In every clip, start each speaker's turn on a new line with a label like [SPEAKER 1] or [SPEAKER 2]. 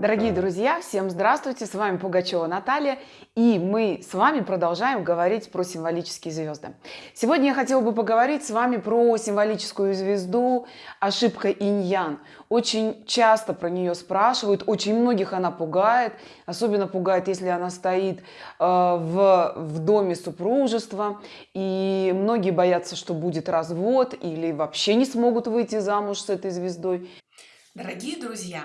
[SPEAKER 1] Дорогие друзья, всем здравствуйте! С вами Пугачева Наталья, и мы с вами продолжаем говорить про символические звезды. Сегодня я хотела бы поговорить с вами про символическую звезду ошибка иньян. Очень часто про нее спрашивают, очень многих она пугает, особенно пугает, если она стоит э, в, в доме супружества, и многие боятся, что будет развод или вообще не смогут выйти замуж с этой звездой.
[SPEAKER 2] Дорогие друзья,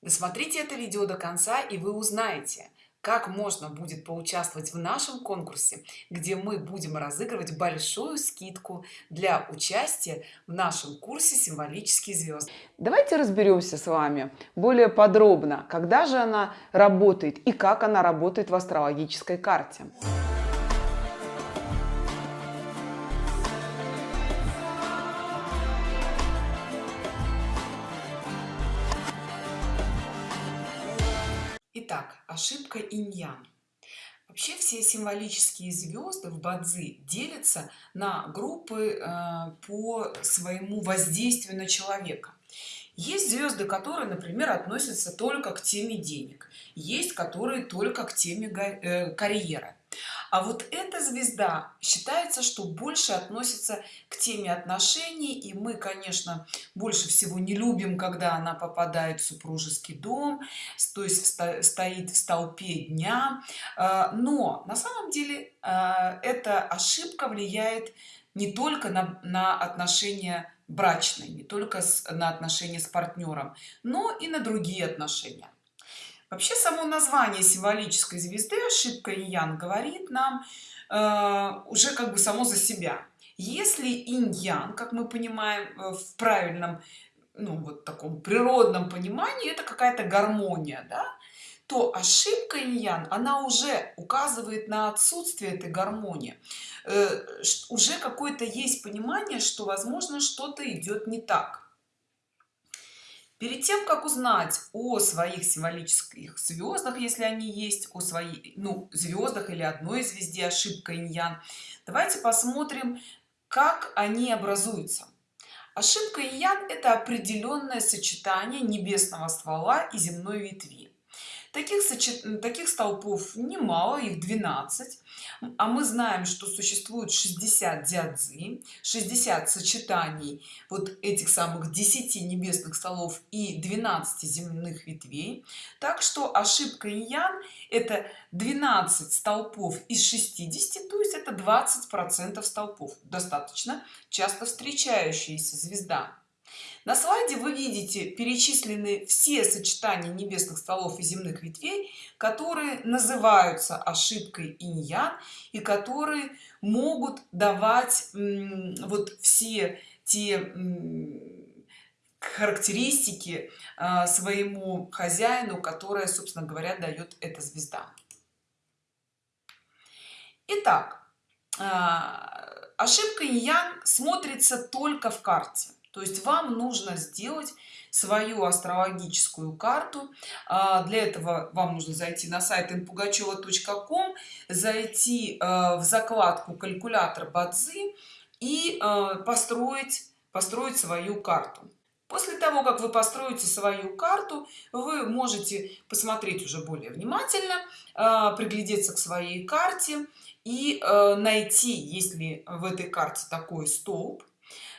[SPEAKER 2] Досмотрите это видео до конца и вы узнаете, как можно будет поучаствовать в нашем конкурсе, где мы будем разыгрывать большую скидку для участия в нашем курсе «Символические звезды».
[SPEAKER 1] Давайте разберемся с вами более подробно, когда же она работает и как она работает в астрологической карте.
[SPEAKER 2] Ошибка иньян. Вообще все символические звезды в Бадзи делятся на группы э, по своему воздействию на человека. Есть звезды, которые, например, относятся только к теме денег. Есть, которые только к теме э, карьеры а вот эта звезда считается что больше относится к теме отношений и мы конечно больше всего не любим когда она попадает в супружеский дом то есть стоит в столпе дня. А, но на самом деле а, эта ошибка влияет не только на, на отношения брачные не только с, на отношения с партнером но и на другие отношения вообще само название символической звезды ошибка иньян говорит нам э, уже как бы само за себя если иньян как мы понимаем э, в правильном ну вот таком природном понимании это какая-то гармония да? то ошибка иньян она уже указывает на отсутствие этой гармонии э, уже какое-то есть понимание что возможно что-то идет не так перед тем как узнать о своих символических звездах если они есть о своей ну звездах или одной звезде ошибка иньян давайте посмотрим как они образуются. Ошибка иньян это определенное сочетание небесного ствола и земной ветви. Таких таких столпов немало их 12 а мы знаем что существует 60 дядзы 60 сочетаний вот этих самых 10 небесных столов и 12 земных ветвей. Так что ошибка иньян это 12 столпов из 60 то есть это 20 процентов столпов достаточно часто встречающаяся звезда на слайде вы видите перечислены все сочетания небесных столов и земных ветвей которые называются ошибкой иньян и которые могут давать вот все те характеристики а, своему хозяину которая собственно говоря дает эта звезда. Итак, а, ошибка иньян смотрится только в карте то есть вам нужно сделать свою астрологическую карту. А, для этого вам нужно зайти на сайт inpugacheva.com зайти а, в закладку калькулятор бадзи и а, построить построить свою карту. После того как вы построите свою карту вы можете посмотреть уже более внимательно приглядеться к своей карте и найти если в этой карте такой столб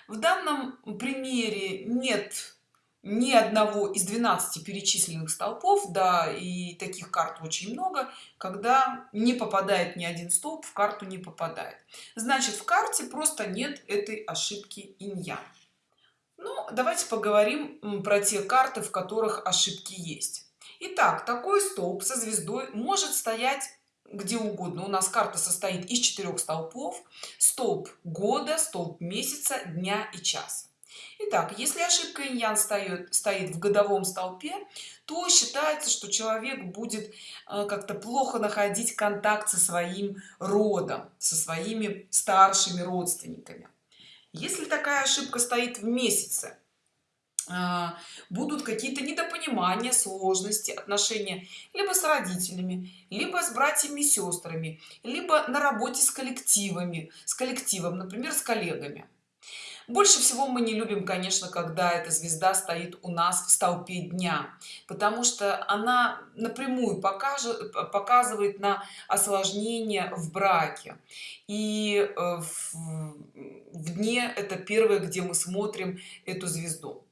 [SPEAKER 2] в данном примере нет ни одного из 12 перечисленных столпов да и таких карт очень много. Когда не попадает ни один столб в карту не попадает. Значит в карте просто нет этой ошибки иньян ну давайте поговорим про те карты в которых ошибки есть. Итак, такой столб со звездой может стоять где угодно у нас карта состоит из четырех столпов столб года столб месяца дня и часа Итак, если ошибка иньян стоит, стоит в годовом столпе, то считается, что человек будет э, как-то плохо находить контакт со своим родом, со своими старшими родственниками. Если такая ошибка стоит в месяце, будут какие-то недопонимания сложности отношения либо с родителями либо с братьями сестрами либо на работе с коллективами с коллективом например с коллегами. Больше всего мы не любим конечно когда эта звезда стоит у нас в столпе дня потому что она напрямую покажет показывает на осложнение в браке. И э, в, в дне это первое где мы смотрим эту звезду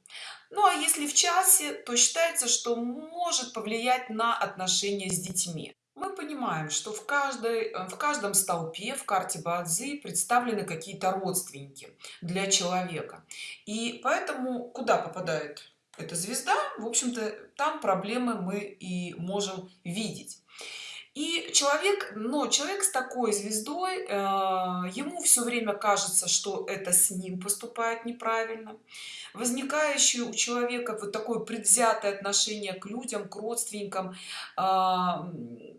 [SPEAKER 2] ну а если в часе то считается что может повлиять на отношения с детьми. Мы понимаем что в каждой э, в каждом столпе в карте бадзи представлены какие-то родственники для человека. И поэтому куда попадает эта звезда? В общем-то там проблемы мы и можем видеть и человек но человек с такой звездой э, ему все время кажется что это с ним поступает неправильно. Возникающее у человека вот такое предвзятое отношение к людям к родственникам э,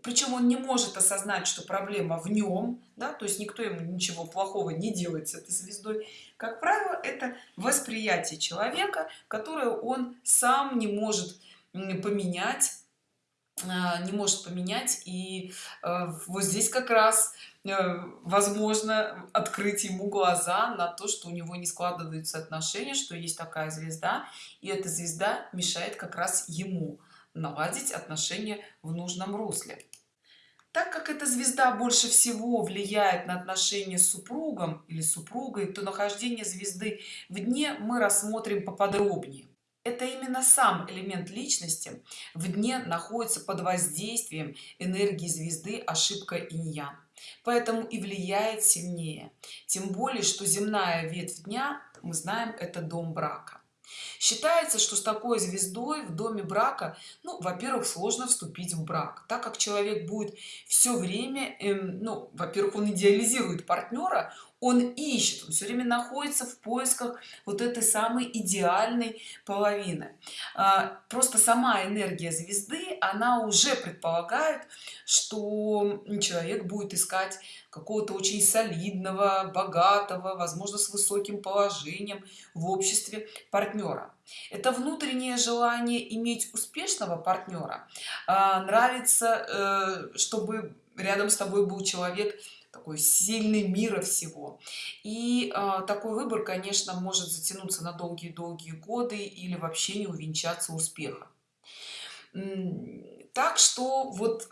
[SPEAKER 2] причем он не может осознать что проблема в нем да то есть никто ему ничего плохого не делает с этой звездой. Как правило это восприятие человека которое он сам не может поменять не может поменять. И э, вот здесь как раз э, возможно открыть ему глаза на то что у него не складываются отношения что есть такая звезда и эта звезда мешает как раз ему наладить отношения в нужном русле. Так как эта звезда больше всего влияет на отношения с супругом или супругой то нахождение звезды в дне мы рассмотрим поподробнее это именно сам элемент личности в дне находится под воздействием энергии звезды ошибка иньян поэтому и влияет сильнее. Тем более что земная ветвь дня мы знаем это дом брака. Считается что с такой звездой в доме брака ну во-первых сложно вступить в брак. Так как человек будет все время эм, ну во-первых он идеализирует партнера он ищет он все время находится в поисках вот этой самой идеальной половины. А, просто сама энергия звезды она уже предполагает что человек будет искать какого-то очень солидного богатого возможно с высоким положением в обществе партнера это внутреннее желание иметь успешного партнера а, нравится э, чтобы рядом с тобой был человек такой сильный мира всего. И э, такой выбор конечно может затянуться на долгие-долгие годы или вообще не увенчаться успехом. Так что вот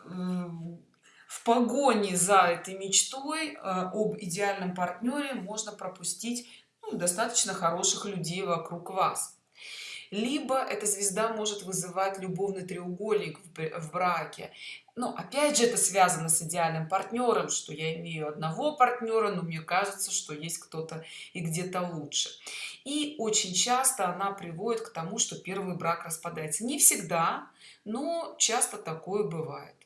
[SPEAKER 2] в погоне за этой мечтой э, об идеальном партнере можно пропустить ну, достаточно хороших людей вокруг вас либо эта звезда может вызывать любовный треугольник в браке. Но опять же это связано с идеальным партнером что я имею одного партнера но мне кажется что есть кто-то и где-то лучше. И очень часто она приводит к тому что первый брак распадается. Не всегда но часто такое бывает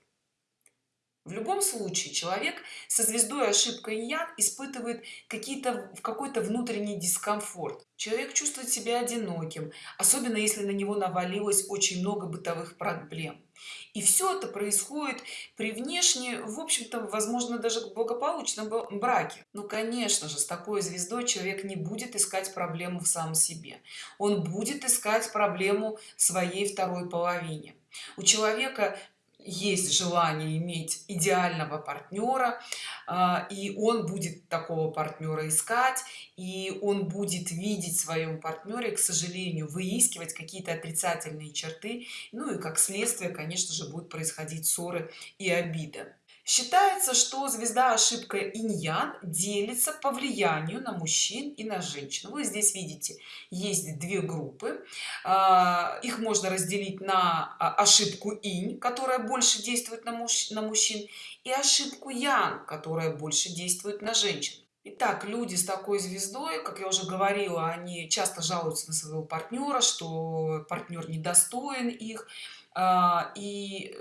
[SPEAKER 2] в любом случае человек со звездой ошибка ян испытывает какие-то в какой-то внутренний дискомфорт. Человек чувствует себя одиноким особенно если на него навалилось очень много бытовых проблем. И все это происходит при внешне в общем-то возможно даже благополучном браке. Ну конечно же с такой звездой человек не будет искать проблему в самом себе. Он будет искать проблему своей второй половине. У человека есть желание иметь идеального партнера а, и он будет такого партнера искать и он будет видеть в своем партнере к сожалению выискивать какие-то отрицательные черты. Ну и как следствие конечно же будут происходить ссоры и обиды считается что звезда ошибка иньян делится по влиянию на мужчин и на женщин. Вы здесь видите есть две группы. А, их можно разделить на а, ошибку инь которая больше действует на, муж, на мужчин и ошибку ян которая больше действует на женщин. Итак, люди с такой звездой, как я уже говорила, они часто жалуются на своего партнера, что партнер недостоин их, а, и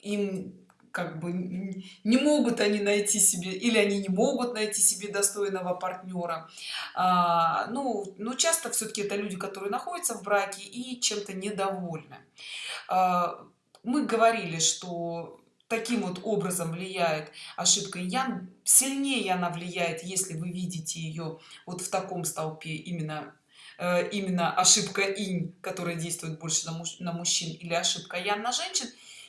[SPEAKER 2] им как бы не могут они найти себе или они не могут найти себе достойного партнера а, ну но часто все-таки это люди которые находятся в браке и чем-то недовольны. А, мы говорили что таким вот образом влияет ошибка ян сильнее она влияет если вы видите ее вот в таком столпе именно э, именно ошибка инь которая действует больше на, муж, на мужчин или ошибка ян на женщин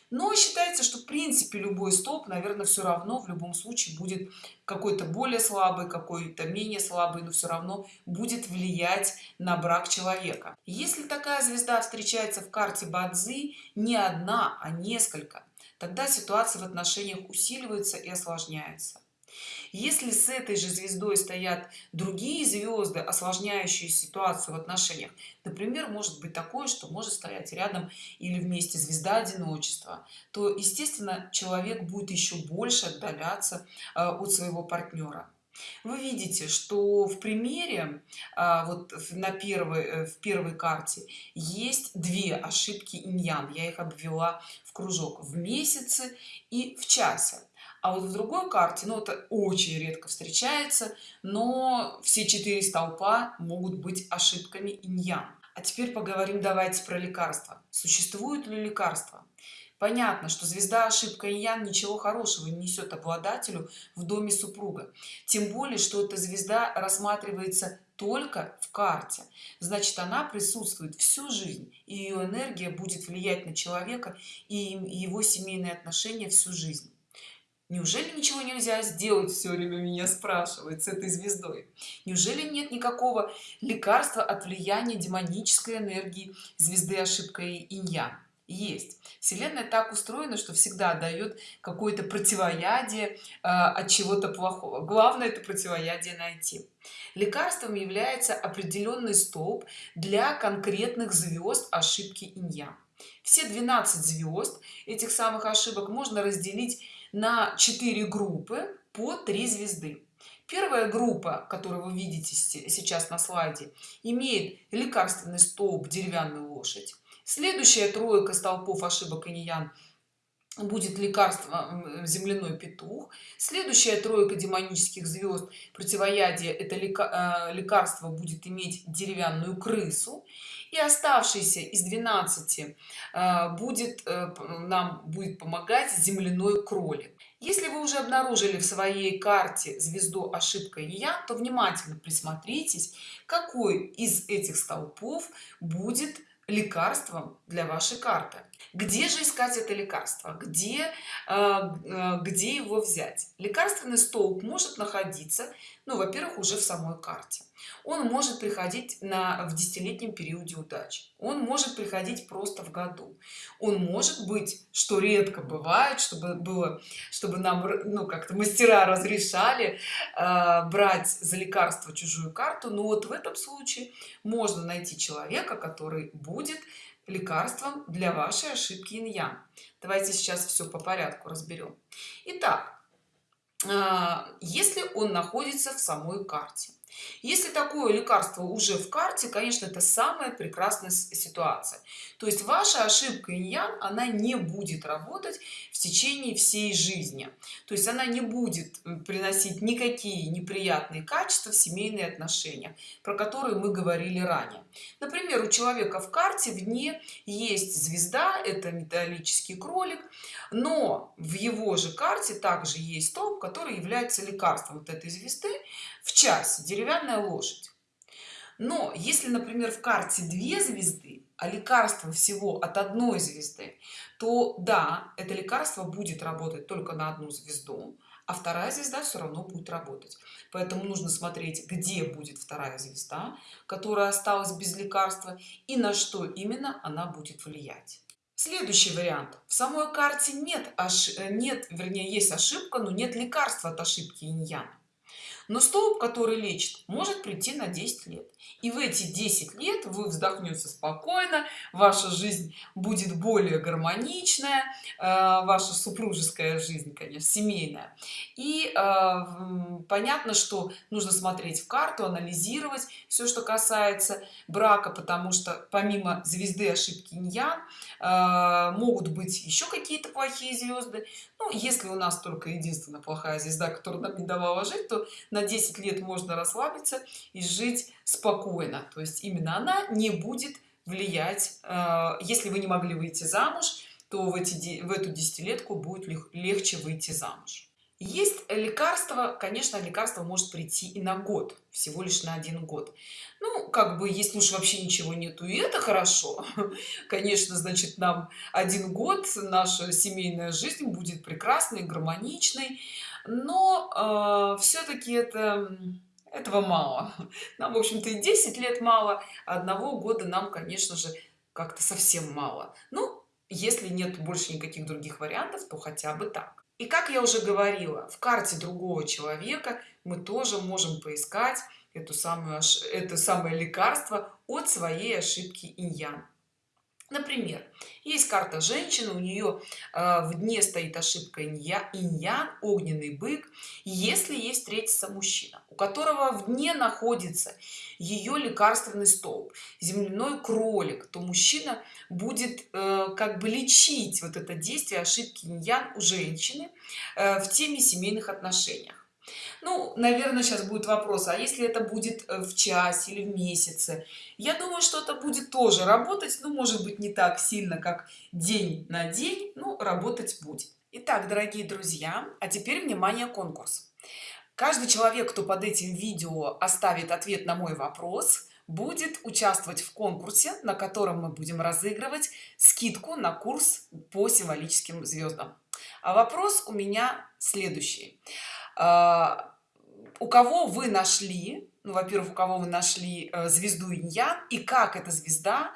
[SPEAKER 2] но считается что в принципе любой столб наверное все равно в любом случае будет какой-то более слабый какой-то менее слабый но все равно будет влиять на брак человека. Если такая звезда встречается в карте бадзи не одна а несколько тогда ситуация в отношениях усиливается и осложняется если с этой же звездой стоят другие звезды осложняющие ситуацию в отношениях например может быть такое что может стоять рядом или вместе звезда одиночества то естественно человек будет еще больше отдаляться э, от своего партнера. Вы видите что в примере а, вот на первой э, в первой карте есть две ошибки иньян. Я их обвела в кружок. В месяце и в часе а вот в другой карте ну это очень редко встречается но все четыре столпа могут быть ошибками иньян а теперь поговорим давайте про лекарства. Существует ли лекарство понятно что звезда ошибка иньян ничего хорошего не несет обладателю в доме супруга. Тем более что эта звезда рассматривается только в карте. Значит она присутствует всю жизнь и ее энергия будет влиять на человека и его семейные отношения всю жизнь неужели ничего нельзя сделать все время меня спрашивает с этой звездой? Неужели нет никакого лекарства от влияния демонической энергии звезды ошибка инья есть. Вселенная так устроена что всегда дает какое-то противоядие э, от чего-то плохого. Главное это противоядие найти. Лекарством является определенный столб для конкретных звезд ошибки инья все 12 звезд этих самых ошибок можно разделить на 4 группы по 3 звезды. Первая группа которую вы видите сейчас на слайде имеет лекарственный столб деревянную лошадь следующая тройка столпов ошибок иньян будет лекарство земляной петух. Следующая тройка демонических звезд противоядие это э, лекарство будет иметь деревянную крысу. И оставшийся из 12 э, будет э, нам будет помогать земляной кролик. Если вы уже обнаружили в своей карте звезду ошибка я то внимательно присмотритесь какой из этих столпов будет лекарством для вашей карты где же искать это лекарство? Где э, э, где его взять? Лекарственный столб может находиться ну во первых уже в самой карте. Он может приходить на в десятилетнем периоде удачи. Он может приходить просто в году. Он может быть что редко бывает чтобы было чтобы нам ну как-то мастера разрешали э, брать за лекарство чужую карту. Но вот в этом случае можно найти человека который будет лекарством для вашей ошибки иньян. Давайте сейчас все по порядку разберем итак а, если он находится в самой карте если такое лекарство уже в карте конечно это самая прекрасная ситуация. То есть ваша ошибка иньян она не будет работать в течение всей жизни. То есть она не будет приносить никакие неприятные качества в семейные отношения про которые мы говорили ранее. Например у человека в карте в дне есть звезда это металлический кролик но в его же карте также есть столб который является лекарством вот этой звезды в час деревянная лошадь. Но если например в карте две звезды а лекарство всего от одной звезды то да это лекарство будет работать только на одну звезду а вторая звезда все равно будет работать. Поэтому нужно смотреть где будет вторая звезда которая осталась без лекарства и на что именно она будет влиять. Следующий вариант. В самой карте нет аж нет вернее есть ошибка но нет лекарства от ошибки иньяна но столб который лечит может прийти на 10 лет. И в эти 10 лет вы вздохнете спокойно ваша жизнь будет более гармоничная э, ваша супружеская жизнь конечно семейная. И э, понятно что нужно смотреть в карту анализировать все что касается брака потому что помимо звезды ошибки иньян э, могут быть еще какие-то плохие звезды. Ну, если у нас только единственная плохая звезда которая нам не давала жить то на 10 лет можно расслабиться и жить спокойно. То есть именно она не будет влиять э, если вы не могли выйти замуж то в эти в эту десятилетку будет легче выйти замуж. Есть лекарство конечно лекарство может прийти и на год всего лишь на один год. Ну как бы если уж вообще ничего нету и это хорошо. Конечно значит нам один год наша семейная жизнь будет прекрасной гармоничной но э, все-таки это этого мало. Нам в общем-то и 10 лет мало одного года нам конечно же как-то совсем мало. Ну если нет больше никаких других вариантов то хотя бы так. И как я уже говорила в карте другого человека мы тоже можем поискать эту самую это самое лекарство от своей ошибки иньян например есть карта женщины у нее э, в дне стоит ошибка инья иньян огненный бык. Если есть встретится мужчина у которого в дне находится ее лекарственный столб земляной кролик то мужчина будет э, как бы лечить вот это действие ошибки иньян у женщины э, в теме семейных отношениях ну наверное сейчас будет вопрос а если это будет э, в часе или в месяце? Я думаю что это будет тоже работать ну может быть не так сильно как день на день но работать будет. Итак, дорогие друзья а теперь внимание конкурс. Каждый человек кто под этим видео оставит ответ на мой вопрос будет участвовать в конкурсе на котором мы будем разыгрывать скидку на курс по символическим звездам а вопрос у меня следующий у кого вы нашли ну, во-первых у кого вы нашли э, звезду иньян и как эта звезда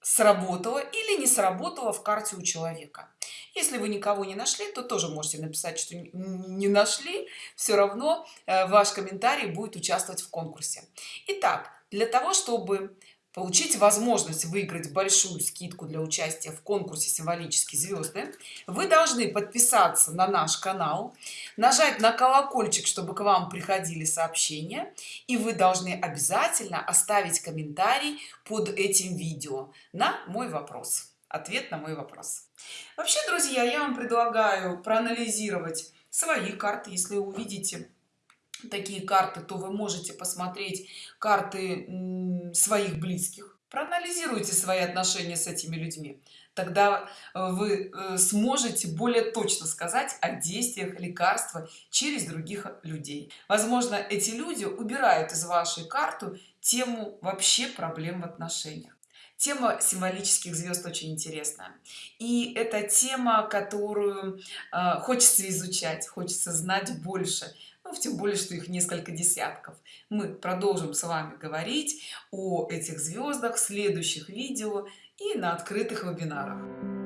[SPEAKER 2] сработала или не сработала в карте у человека. Если вы никого не нашли то тоже можете написать что не нашли. Все равно э, ваш комментарий будет участвовать в конкурсе. Итак, для того чтобы получить возможность выиграть большую скидку для участия в конкурсе символические звезды вы должны подписаться на наш канал нажать на колокольчик чтобы к вам приходили сообщения и вы должны обязательно оставить комментарий под этим видео на мой вопрос ответ на мой вопрос. Вообще друзья я вам предлагаю проанализировать свои карты если увидите такие карты то вы можете посмотреть карты своих близких. Проанализируйте свои отношения с этими людьми. Тогда э, вы э, сможете более точно сказать о действиях лекарства через других людей. Возможно эти люди убирают из вашей карты тему вообще проблем в отношениях. Тема символических звезд очень интересная. И это тема которую э, хочется изучать хочется знать больше ну, тем более что их несколько десятков. Мы продолжим с вами говорить о этих звездах в следующих видео и на открытых вебинарах